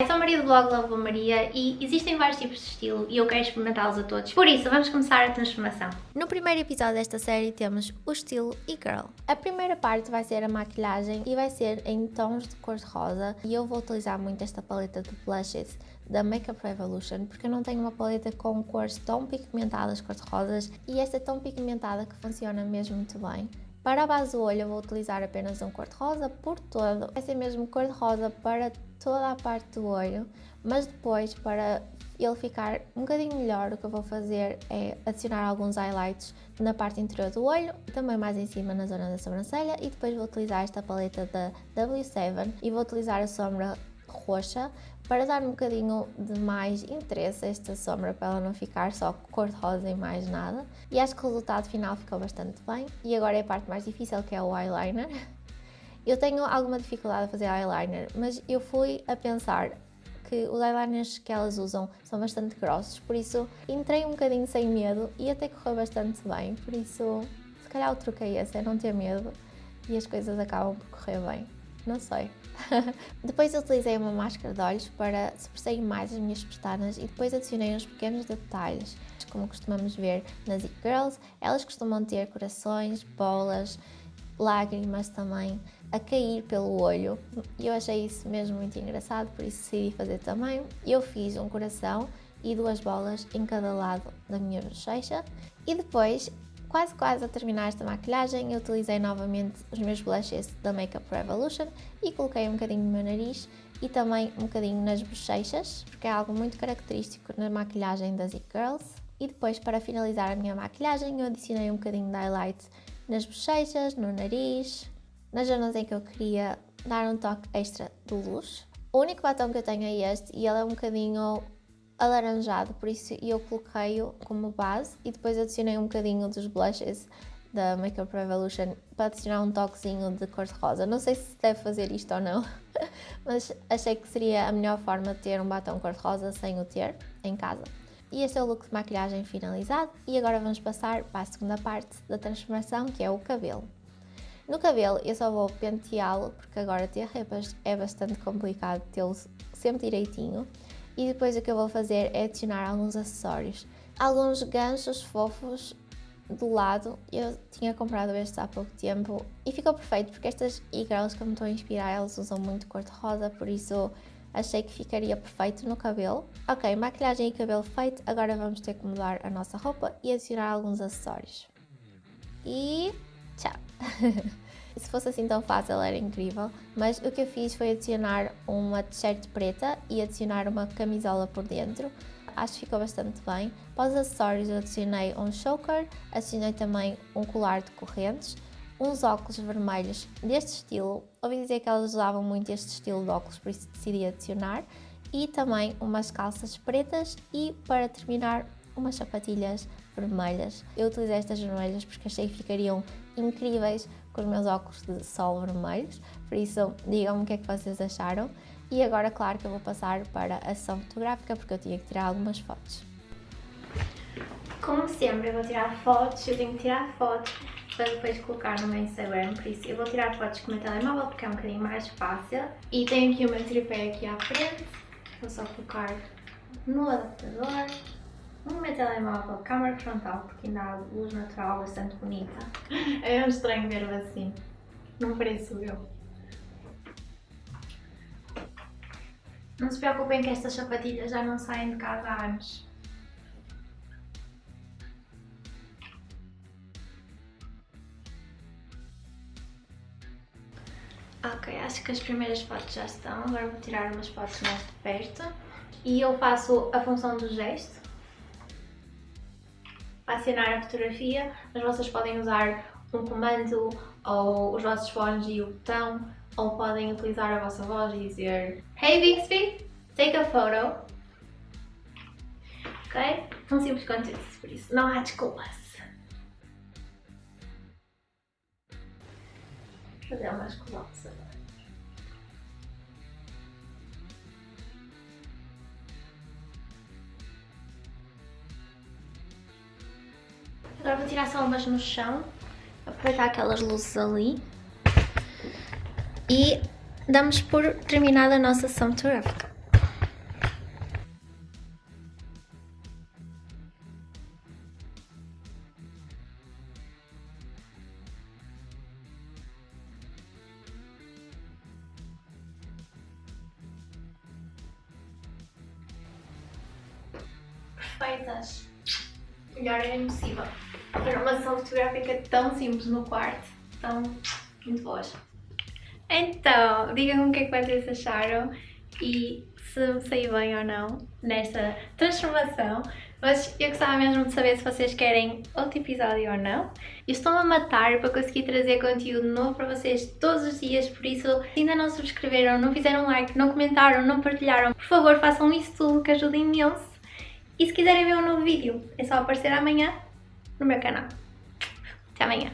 Eu sou a Maria do blog Love Maria e existem vários tipos de estilo e eu quero experimentá-los a todos. Por isso, vamos começar a transformação. No primeiro episódio desta série temos o estilo e-girl. A primeira parte vai ser a maquilhagem e vai ser em tons de cor de rosa e eu vou utilizar muito esta paleta de blushes da Makeup Revolution porque eu não tenho uma paleta com cores tão pigmentadas cor de rosas e esta é tão pigmentada que funciona mesmo muito bem. Para a base do olho eu vou utilizar apenas um cor-de-rosa por todo. Vai ser mesmo cor-de-rosa para toda a parte do olho, mas depois para ele ficar um bocadinho melhor, o que eu vou fazer é adicionar alguns highlights na parte interior do olho, também mais em cima na zona da sobrancelha e depois vou utilizar esta paleta da W7 e vou utilizar a sombra roxa para dar um bocadinho de mais interesse a esta sombra para ela não ficar só cor-de-rosa e mais nada. E acho que o resultado final ficou bastante bem. E agora é a parte mais difícil que é o eyeliner. Eu tenho alguma dificuldade a fazer eyeliner mas eu fui a pensar que os eyeliners que elas usam são bastante grossos, por isso entrei um bocadinho sem medo e até correu bastante bem, por isso se calhar o truque é esse, é não ter medo e as coisas acabam por correr bem, não sei. depois utilizei uma máscara de olhos para sobressair mais as minhas pestanas e depois adicionei uns pequenos detalhes. Como costumamos ver nas It Girls, elas costumam ter corações, bolas, lágrimas também a cair pelo olho e eu achei isso mesmo muito engraçado, por isso decidi fazer também. Eu fiz um coração e duas bolas em cada lado da minha bochecha e depois Quase quase a terminar esta maquilhagem, eu utilizei novamente os meus blushes da Makeup Revolution e coloquei um bocadinho no meu nariz e também um bocadinho nas bochechas, porque é algo muito característico na maquilhagem das It Girls. E depois, para finalizar a minha maquilhagem, eu adicionei um bocadinho de highlight nas bochechas, no nariz, nas zonas em que eu queria dar um toque extra de luz. O único batom que eu tenho é este e ele é um bocadinho alaranjado, por isso eu coloquei-o como base e depois adicionei um bocadinho dos blushes da Makeup Revolution para adicionar um toquezinho de cor-de-rosa. Não sei se deve fazer isto ou não, mas achei que seria a melhor forma de ter um batom cor-de-rosa sem o ter em casa. E este é o look de maquilhagem finalizado e agora vamos passar para a segunda parte da transformação que é o cabelo. No cabelo eu só vou penteá-lo porque agora ter repas é bastante complicado tê-lo sempre direitinho e depois o que eu vou fazer é adicionar alguns acessórios. Alguns ganchos fofos do lado, eu tinha comprado estes há pouco tempo e ficou perfeito porque estas e-girls que me estou a inspirar, elas usam muito cor-de-rosa, por isso achei que ficaria perfeito no cabelo. Ok, maquilhagem e cabelo feito, agora vamos ter que mudar a nossa roupa e adicionar alguns acessórios. E tchau! Se fosse assim tão fácil era incrível, mas o que eu fiz foi adicionar uma t-shirt preta e adicionar uma camisola por dentro. Acho que ficou bastante bem. Para os acessórios eu adicionei um choker, adicionei também um colar de correntes, uns óculos vermelhos deste estilo. Ouvi dizer que elas usavam muito este estilo de óculos, por isso decidi adicionar. E também umas calças pretas e, para terminar, umas sapatilhas vermelhas. Eu utilizei estas vermelhas porque achei que ficariam incríveis com os meus óculos de sol vermelhos, por isso digam-me o que é que vocês acharam. E agora, claro que eu vou passar para a sessão fotográfica porque eu tinha que tirar algumas fotos. Como sempre, eu vou tirar fotos, eu tenho que tirar fotos para depois colocar no meu Instagram, por isso eu vou tirar fotos com o meu telemóvel porque é um bocadinho mais fácil. E tenho aqui o meu tripé aqui à frente, vou só colocar no adaptador no meu telemóvel, câmara frontal, porque há luz natural bastante bonita. É um estranho ver-o assim. Não pareço eu. Não se preocupem que estas sapatilhas já não saem de casa há anos. Ok, acho que as primeiras fotos já estão. Agora vou tirar umas fotos mais de perto. E eu faço a função do gesto acionar a fotografia, mas vocês podem usar um comando ou os vossos fones e o botão, ou podem utilizar a vossa voz e dizer Hey Bixby, take a photo. Ok? Tão simples quanto isso, por isso não há desculpas. Vou fazer umas coladas agora. Agora vou tirar só no chão, aproveitar aquelas luzes ali. E damos por terminada a nossa ação fotográfica. Perfeitas! Melhor era impossível. Para uma sessão fotográfica tão simples no quarto. Tão muito boas. Então, digam o que é que vocês acharam e se saiu bem ou não nesta transformação. Mas eu gostava mesmo de saber se vocês querem outro episódio ou não. Eu estou-me a matar para conseguir trazer conteúdo novo para vocês todos os dias, por isso, se ainda não subscreveram, não fizeram like, não comentaram, não partilharam, por favor façam isso tudo que ajuda imenso. E se quiserem ver um novo vídeo, é só aparecer amanhã no meu canal. Até amanhã.